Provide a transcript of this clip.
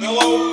Hello.